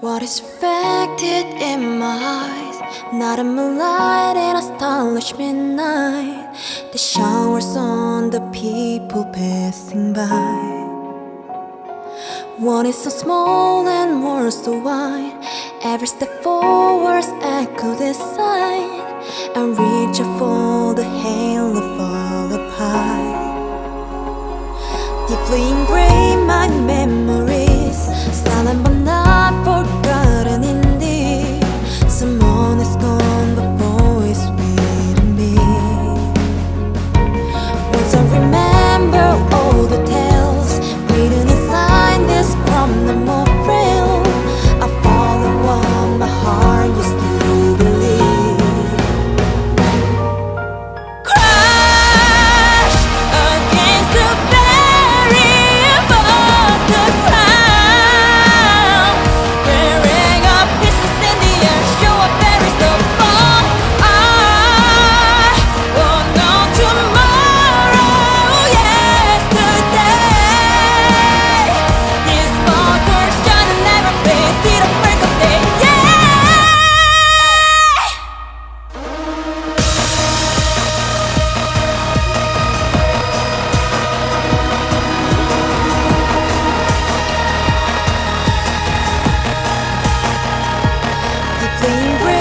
What is reflected in my eyes? 나름 moonlight in a starless midnight. The showers on the people passing by. One is so small and more so wide. Every step forward echo a sign. And reach for the halo far up high Deeply ingrained my memories. Silent but embrace